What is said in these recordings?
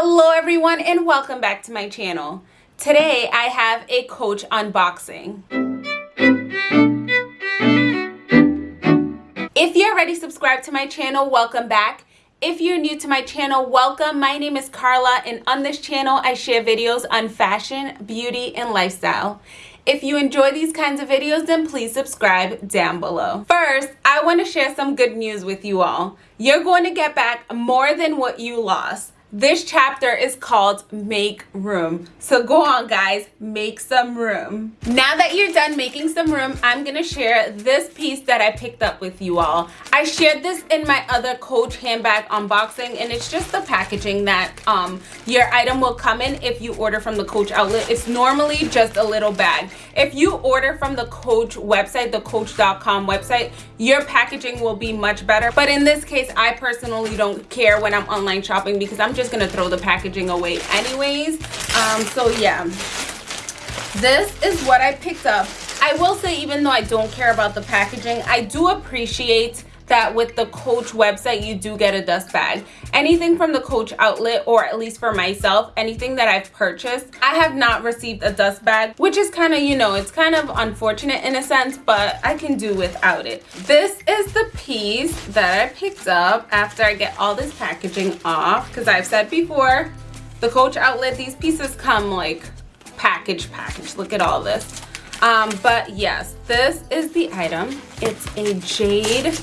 Hello everyone and welcome back to my channel. Today I have a Coach unboxing. If you're already subscribed to my channel, welcome back. If you're new to my channel, welcome. My name is Carla and on this channel I share videos on fashion, beauty, and lifestyle. If you enjoy these kinds of videos, then please subscribe down below. First, I want to share some good news with you all. You're going to get back more than what you lost. This chapter is called Make Room. So go on guys, make some room. Now that you're done making some room, I'm gonna share this piece that I picked up with you all. I shared this in my other Coach handbag unboxing and it's just the packaging that um, your item will come in if you order from the Coach outlet. It's normally just a little bag. If you order from the Coach website, the Coach.com website, your packaging will be much better. But in this case, I personally don't care when I'm online shopping because I'm just gonna throw the packaging away anyways. Um, so yeah. This is what i picked up. I will say even though i don't care about the packaging i do appreciate that with the Coach website, you do get a dust bag. Anything from the Coach outlet, or at least for myself, anything that I've purchased, I have not received a dust bag, which is kind of, you know, it's kind of unfortunate in a sense, but I can do without it. This is the piece that I picked up after I get all this packaging off, because I've said before, the Coach outlet, these pieces come like package package. Look at all this. Um, but yes, this is the item. It's a jade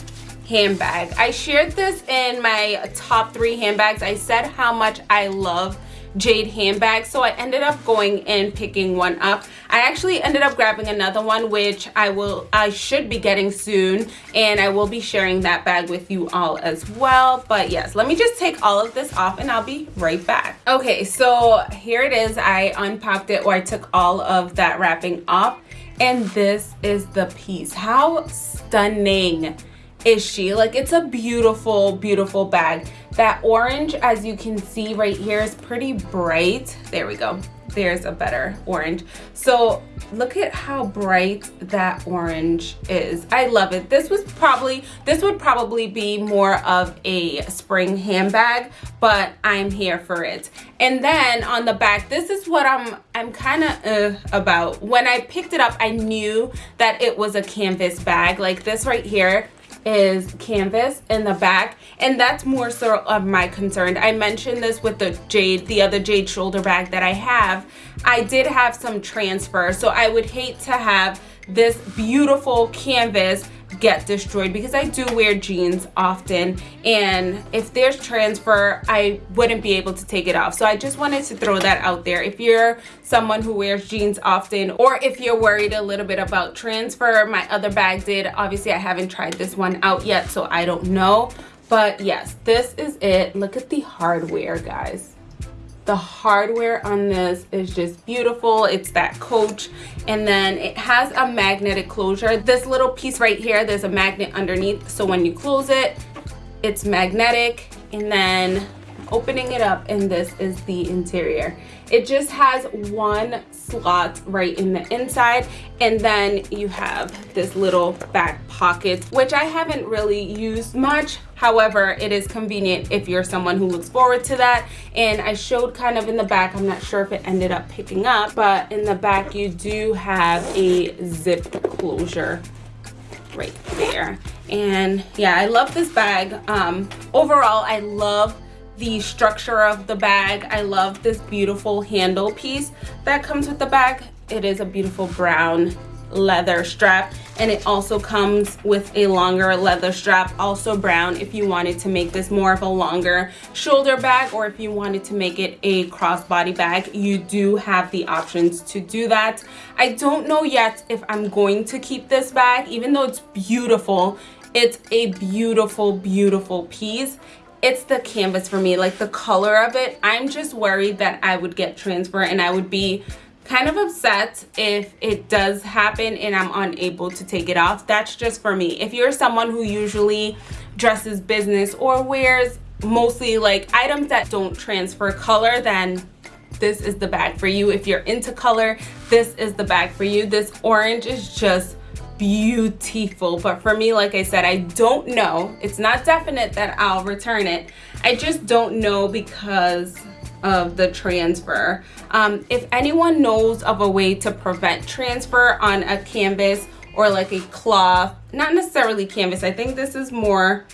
handbag. I shared this in my top three handbags. I said how much I love jade handbags so I ended up going and picking one up. I actually ended up grabbing another one which I will I should be getting soon and I will be sharing that bag with you all as well. But yes let me just take all of this off and I'll be right back. Okay so here it is. I unpacked it or I took all of that wrapping off and this is the piece. How stunning is she? Like it's a beautiful beautiful bag. That orange as you can see right here is pretty bright. There we go. There's a better orange. So look at how bright that orange is. I love it. This was probably this would probably be more of a spring handbag but i'm here for it. And then on the back this is what i'm i'm kind of uh, about. When i picked it up i knew that it was a canvas bag. Like this right here is canvas in the back and that's more so of my concern. I mentioned this with the jade the other jade shoulder bag that i have. I did have some transfer so i would hate to have this beautiful canvas get destroyed because I do wear jeans often. And if there's transfer I wouldn't be able to take it off. So I just wanted to throw that out there. If you're someone who wears jeans often or if you're worried a little bit about transfer my other bag did. Obviously I haven't tried this one out yet so I don't know. But yes this is it. Look at the hardware guys the hardware on this is just beautiful. It's that coach and then it has a magnetic closure. This little piece right here there's a magnet underneath so when you close it it's magnetic. And then opening it up and this is the interior. It just has one slot right in the inside and then you have this little back pocket which i haven't really used much. However it is convenient if you're someone who looks forward to that. And i showed kind of in the back i'm not sure if it ended up picking up but in the back you do have a zip closure right there. And yeah i love this bag. Um overall i love the structure of the bag. I love this beautiful handle piece that comes with the bag. It is a beautiful brown leather strap and it also comes with a longer leather strap also brown if you wanted to make this more of a longer shoulder bag or if you wanted to make it a crossbody bag. You do have the options to do that. I don't know yet if i'm going to keep this bag even though it's beautiful. It's a beautiful beautiful piece it's the canvas for me like the color of it. I'm just worried that i would get transfer and i would be kind of upset if it does happen and i'm unable to take it off. That's just for me. If you're someone who usually dresses business or wears mostly like items that don't transfer color then this is the bag for you. If you're into color this is the bag for you. This orange is just beautiful. But for me like i said i don't know. It's not definite that i'll return it. I just don't know because of the transfer. Um, if anyone knows of a way to prevent transfer on a canvas or like a cloth, not necessarily canvas, I think this is more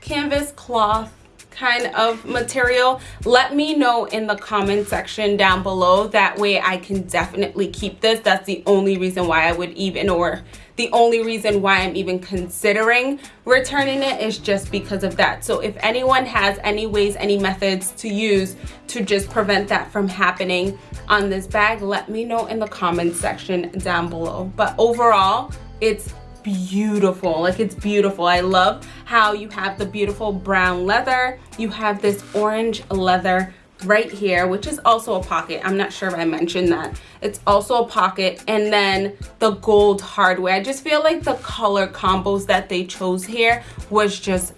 canvas cloth kind of material let me know in the comment section down below. That way i can definitely keep this. That's the only reason why i would even or the only reason why i'm even considering returning it is just because of that. So if anyone has any ways any methods to use to just prevent that from happening on this bag let me know in the comment section down below. But overall it's beautiful. Like it's beautiful. I love how you have the beautiful brown leather. You have this orange leather right here which is also a pocket. I'm not sure if i mentioned that. It's also a pocket. And then the gold hardware. I just feel like the color combos that they chose here was just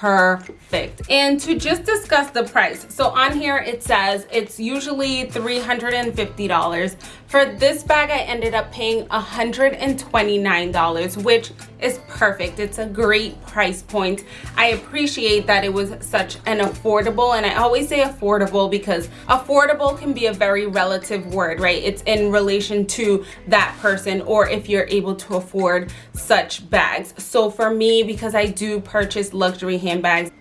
perfect. And to just discuss the price so on here it says it's usually 350 dollars. For this bag i ended up paying 129 dollars which is perfect. It's a great price point. I appreciate that it was such an affordable and i always say affordable because affordable can be a very relative word right? It's in relation to that person or if you're able to afford such bags. So for me because i do purchase luxury handbags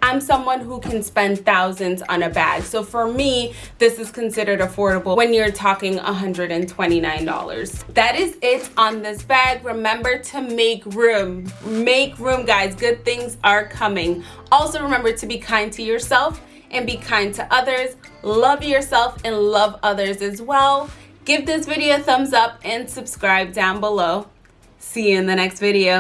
i'm someone who can spend thousands on a bag. So for me this is considered affordable when you're talking 129 dollars. That is it on this bag. Remember to make room. Make room guys. Good things are coming. Also remember to be kind to yourself and be kind to others. Love yourself and love others as well. Give this video a thumbs up and subscribe down below. See you in the next video